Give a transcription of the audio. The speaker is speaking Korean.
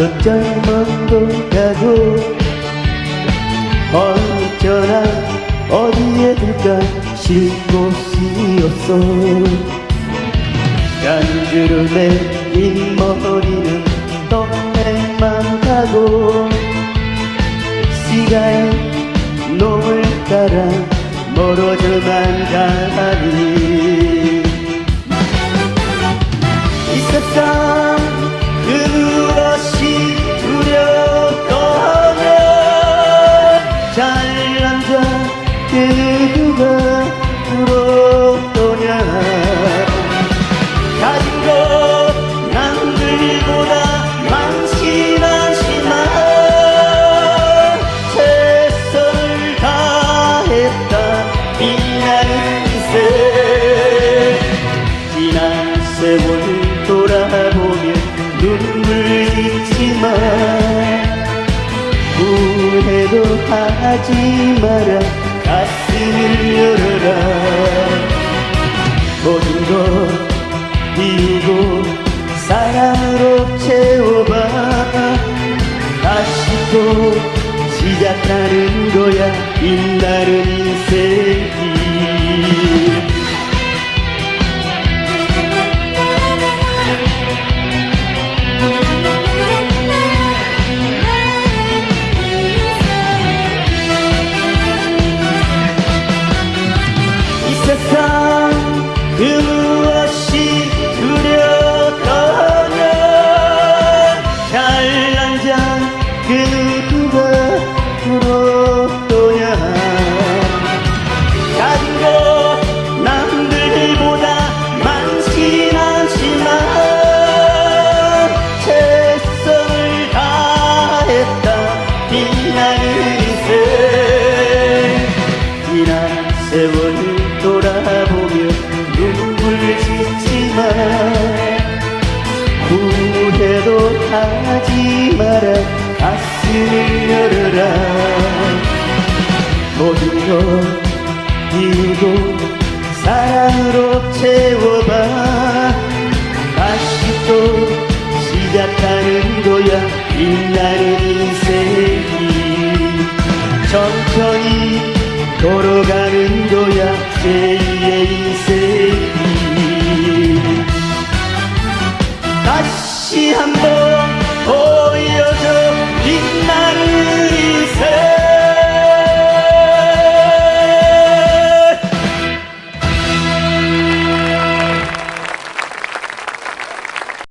넌 젊어도 가고? 언제나 어디에 들까 쉴 곳이 없어. 간주름에 흰머리 세월 돌아보면 눈물 짓지만 후회도 하지 마라. 가슴을 열어라. 모든 것 비우고 사랑으로 채워봐. 다시 또 시작하는 거야. 빛나는 인생이 이 비우고 사랑으로 채워봐. 다시 또 시작하는 거야 빛나는 인생이. 천천히 걸어가는 거야 제2의 인생이. 다시 한번